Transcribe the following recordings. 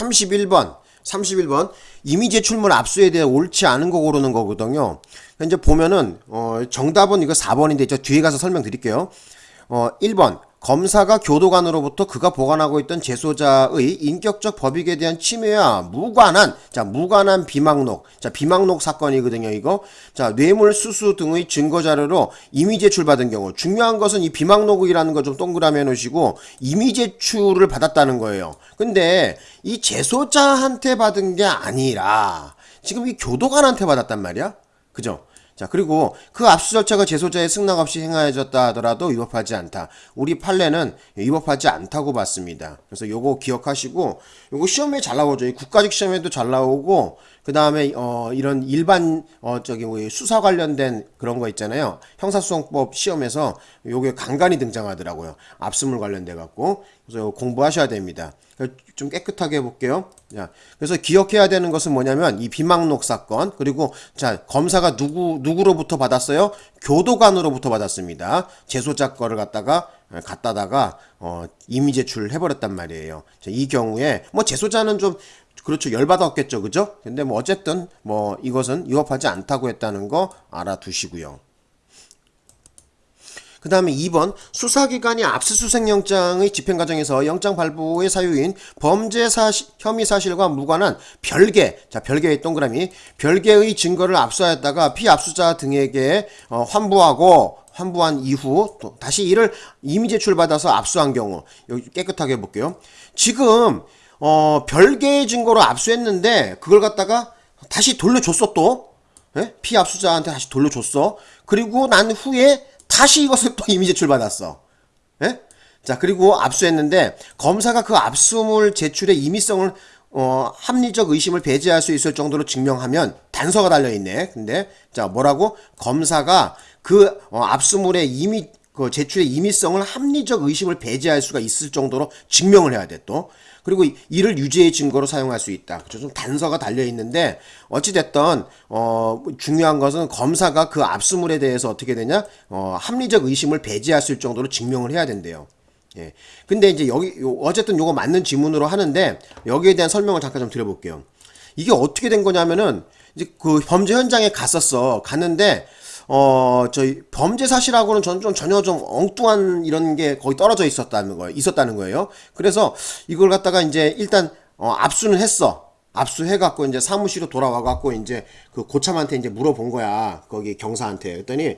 31번 31번 이미 제출물 압수에 대해 옳지 않은 거 고르는 거거든요. 이제 보면은 어 정답은 이거 4번인데 저 뒤에 가서 설명드릴게요. 어 1번 검사가 교도관으로부터 그가 보관하고 있던 재소자의 인격적 법익에 대한 침해와 무관한 자 무관한 비망록 자 비망록 사건이거든요 이거. 자 뇌물 수수 등의 증거 자료로 이미 제출받은 경우 중요한 것은 이 비망록이라는 거 좀 동그라미 해놓으시고 이미 제출을 받았다는 거예요. 근데 이 재소자한테 받은 게 아니라 지금 이 교도관한테 받았단 말이야. 그죠 자 그리고 그 압수 절차가 재소자의 승낙 없이 행하여졌다 하더라도 위법하지 않다. 우리 판례는 위법하지 않다고 봤습니다. 그래서 요거 기억하시고 요거 시험에 잘 나오죠. 이 국가직 시험에도 잘 나오고 그 다음에 어 이런 일반 어 저기 뭐 수사 관련된 그런 거 있잖아요. 형사소송법 시험에서 요게 간간히 등장하더라고요. 압수물 관련돼 갖고 그래서 공부하셔야 됩니다. 좀 깨끗하게 해볼게요. 자, 그래서 기억해야 되는 것은 뭐냐면 이 비망록 사건 그리고 자 검사가 누구 누구로부터 받았어요? 교도관으로부터 받았습니다. 재소자 거를 갖다가 갖다다가 어, 이미 제출을 해버렸단 말이에요. 자, 이 경우에 뭐 재소자는 좀 그렇죠 열받았겠죠, 그죠? 근데 뭐 어쨌든 뭐 이것은 위법하지 않다고 했다는 거 알아두시고요. 그 다음에 2번 수사기관이 압수수색영장의 집행 과정에서 영장 발부의 사유인 범죄 사실, 혐의 사실과 무관한 별개 자 별개의 동그라미 별개의 증거를 압수하였다가 피압수자 등에게 어, 환부하고 환부한 이후 또 다시 이를 이미 제출받아서 압수한 경우 여기 깨끗하게 해볼게요 지금 어, 별개의 증거로 압수했는데 그걸 갖다가 다시 돌려줬어 또 예? 피압수자한테 다시 돌려줬어 그리고 난 후에 다시 이것을 또 이미 제출받았어. 예? 자, 그리고 압수했는데 검사가 그 압수물 제출의 임의성을 어, 합리적 의심을 배제할 수 있을 정도로 증명하면 단서가 달려 있네. 근데 자, 뭐라고? 검사가 그 어, 압수물의 이미 그 제출의 임의성을 합리적 의심을 배제할 수가 있을 정도로 증명을 해야 돼 또. 그리고 이를 유죄의 증거로 사용할 수 있다. 그죠? 좀 단서가 달려 있는데 어찌 됐던 어 중요한 것은 검사가 그 압수물에 대해서 어떻게 되냐? 어 합리적 의심을 배제할 수 있을 정도로 증명을 해야 된대요. 예. 근데 이제 여기 어쨌든 요거 맞는 지문으로 하는데 여기에 대한 설명을 잠깐 좀 드려볼게요. 이게 어떻게 된 거냐면은 이제 그 범죄 현장에 갔었어. 갔는데 어, 저희 범죄 사실하고는 전 좀 전혀 좀 엉뚱한 이런 게 거의 떨어져 있었다는 거예요. 있었다는 거예요. 그래서 이걸 갖다가 이제 일단 어, 압수는 했어. 압수해갖고 이제 사무실로 돌아와갖고 이제 그 고참한테 이제 물어본 거야. 거기 경사한테. 그랬더니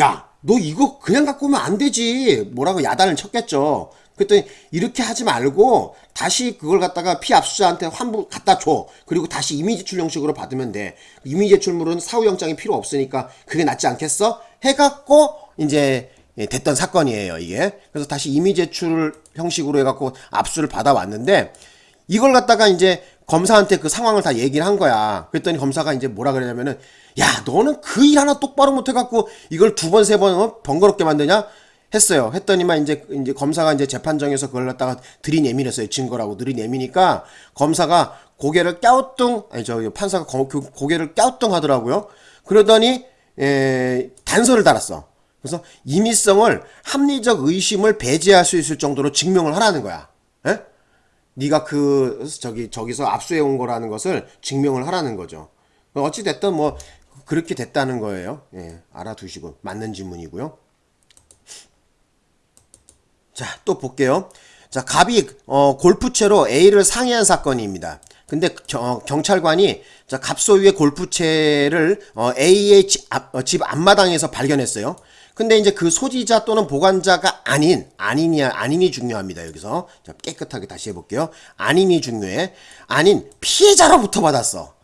야, 너 이거 그냥 갖고 오면 안 되지. 뭐라고 야단을 쳤겠죠. 그랬더니 이렇게 하지 말고 다시 그걸 갖다가 피압수자한테 환부 갖다 줘. 그리고 다시 이미 제출 형식으로 받으면 돼. 이미 제출물은 사후 영장이 필요 없으니까 그게 낫지 않겠어? 해갖고 이제 예, 됐던 사건이에요 이게. 그래서 다시 이미 제출 형식으로 해갖고 압수를 받아왔는데 이걸 갖다가 이제 검사한테 그 상황을 다 얘기를 한 거야. 그랬더니 검사가 이제 뭐라 그러냐면은 야 너는 그 일 하나 똑바로 못해갖고 이걸 두 번 세번 어? 번거롭게 만드냐? 했어요. 했더니만 이제 이제 검사가 이제 재판정에서 그걸 갖다가 들이내밀었어요. 증거라고 들이내미니까 검사가 고개를 갸우뚱 아니 저 판사가 고, 고개를 갸우뚱 하더라고요. 그러더니 에, 단서를 달았어. 그래서 임의성을 합리적 의심을 배제할 수 있을 정도로 증명을 하라는 거야. 에? 네가 그 저기 저기서 압수해 온 거라는 것을 증명을 하라는 거죠. 어찌 됐든 뭐 그렇게 됐다는 거예요. 예, 알아두시고 맞는 질문이고요. 자, 또 볼게요. 자, 갑이 어, 골프채로 A를 상해한 사건입니다. 근데 겨, 경찰관이 자, 갑 소유의 골프채를 어, A의 집, 앞, 어, 집 앞마당에서 발견했어요. 근데 이제 그 소지자 또는 보관자가 아닌 아닌이 아닌이 중요합니다. 여기서 자, 깨끗하게 다시 해볼게요. 아닌이 중요해. 아닌 피해자로부터 받았어.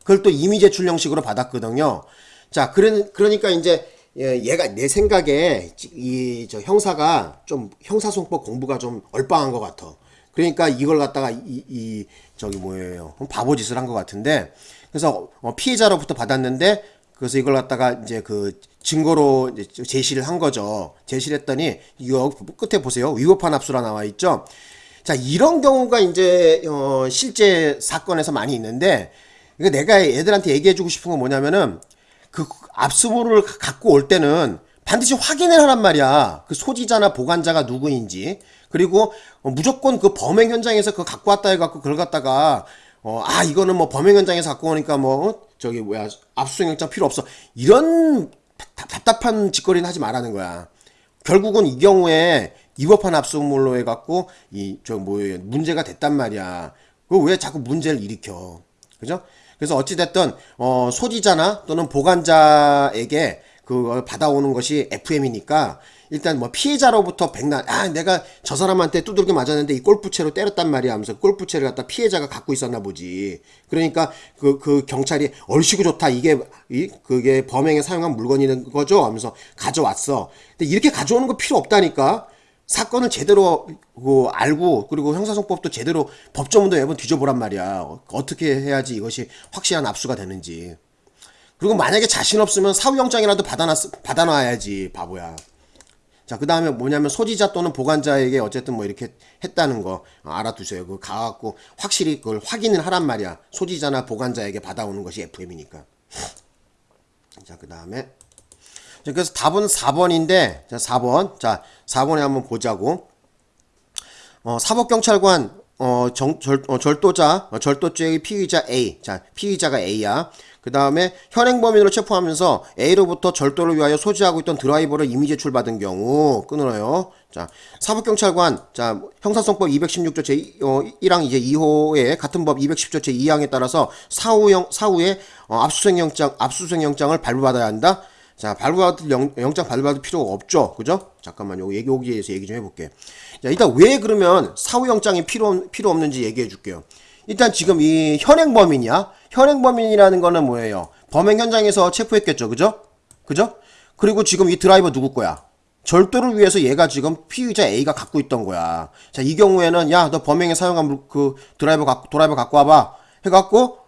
그걸 또 이미 제출 형식으로 받았거든요. 자, 그러, 그러니까 이제 예, 얘가 내 생각에 이 저 형사가 좀 형사소송법 공부가 좀 얼빵한 것 같아. 그러니까 이걸 갖다가 이, 이 저기 뭐예요 바보짓을 한 것 같은데 그래서 어, 피해자로부터 받았는데 그래서 이걸 갖다가 이제 그 증거로 이제 제시를 한 거죠. 제시를 했더니 이거 끝에 보세요. 위법한 압수라 나와 있죠. 자 이런 경우가 이제 어, 실제 사건에서 많이 있는데 이거 내가 애들한테 얘기해주고 싶은 건 뭐냐면은 그 압수물을 갖고 올 때는 반드시 확인을 하란 말이야. 그 소지자나 보관자가 누구인지. 그리고 어, 무조건 그 범행 현장에서 그거 갖고 왔다 해갖고 그걸 갖다가 어, 아 이거는 뭐 범행 현장에서 갖고 오니까 뭐 어? 저기 뭐야 압수수색영장 필요 없어 이런 답- 답답한 짓거리는 하지 말라는 거야. 결국은 이 경우에 위법한 압수물로 해갖고 이 저 뭐예요 문제가 됐단 말이야. 그왜 자꾸 문제를 일으켜? 그죠? 그래서 어찌 됐든 어 소지자나 또는 보관자에게 그걸 받아오는 것이 FM이니까 일단 뭐 피해자로부터 백날 아 내가 저 사람한테 두들겨 맞았는데 이 골프채로 때렸단 말이야 하면서 골프채를 갖다 피해자가 갖고 있었나 보지. 그러니까 그 그 경찰이 얼씨구 좋다 이게 이 그게 범행에 사용한 물건이는 거죠 하면서 가져왔어. 근데 이렇게 가져오는 거 필요 없다니까 사건을 제대로 그 알고 그리고 형사소송법도 제대로 법조문도 매번 뒤져보란 말이야 어, 어떻게 해야지 이것이 확실한 압수가 되는지 그리고 만약에 자신 없으면 사후영장이라도 받아놨, 받아놔야지, 바보야. 자, 그 다음에 뭐냐면 소지자 또는 보관자에게 어쨌든 뭐 이렇게 했다는 거 어, 알아두세요. 그거 가갖고 확실히 그걸 확인을 하란 말이야. 소지자나 보관자에게 받아오는 것이 FM이니까. 자, 그 다음에. 자, 그래서 답은 4번인데, 자, 4번. 자, 4번에 한번 보자고. 어, 사법경찰관 어, 정, 절, 어, 절도자 어, 절도죄의 피의자 A 자 피의자가 A야 그 다음에 현행범인으로 체포하면서 A로부터 절도를 위하여 소지하고 있던 드라이버를 이미 제출받은 경우 끊어요 자 사법경찰관 자 형사성법 216조 제 어, 1항 이제 2호에 같은 법 210조 제 2항에 따라서 사후영 사후에 어, 압수수색영장 압수수색영장을 발부받아야 한다 자, 발부받을 영, 영장 발부받을 필요가 없죠. 그죠? 잠깐만 요. 얘기 오기에 대해서 얘기 좀 해볼게. 자, 일단 왜 그러면 사후 영장이 필요, 필요 없는지 얘기해 줄게요. 일단 지금 이 현행범인이야? 현행범인이라는 거는 뭐예요? 범행 현장에서 체포했겠죠. 그죠? 그죠? 그리고 지금 이 드라이버 누구 거야? 절도를 위해서 얘가 지금 피의자 A가 갖고 있던 거야. 자, 이 경우에는 야, 너 범행에 사용한 물- 그 드라이버 갖고, 드라이버 갖고 와봐. 해갖고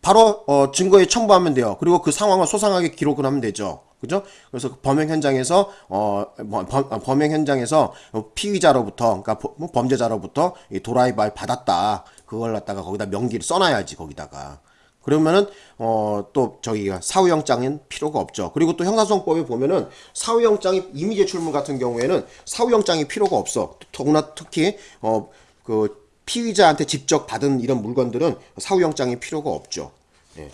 바로 어, 증거에 첨부하면 돼요. 그리고 그 상황을 소상하게 기록을 하면 되죠. 그죠? 그래서 그 범행 현장에서 어 범, 범- 어, 범행 현장에서 어, 피의자로부터 그러니까 버- 뭐 범죄자로부터 이 도라이바를 받았다. 그걸 갖다가 거기다 명기를 써놔야지 거기다가. 그러면은 어 또 저기가 사후영장은 필요가 없죠. 그리고 또 형사소송법에 보면은 사후영장이 이미 제출물 같은 경우에는 사후영장이 필요가 없어. 더구나 특히 어그 피의자한테 직접 받은 이런 물건들은 사후영장이 필요가 없죠. 예.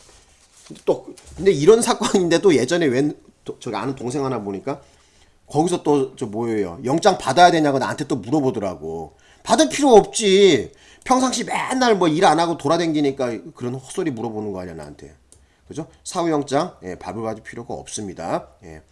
또 근데 이런 사건인데도 예전에 웬 도- 저기 아는 동생 하나 보니까 거기서 또 저 뭐예요? 영장 받아야 되냐고 나한테 또 물어보더라고. 받을 필요 없지. 평상시 맨날 뭐 일 안 하고 돌아다니니까 그런 헛소리 물어보는 거 아니야 나한테. 그죠? 사후영장 예, 발부받을 필요가 없습니다. 예.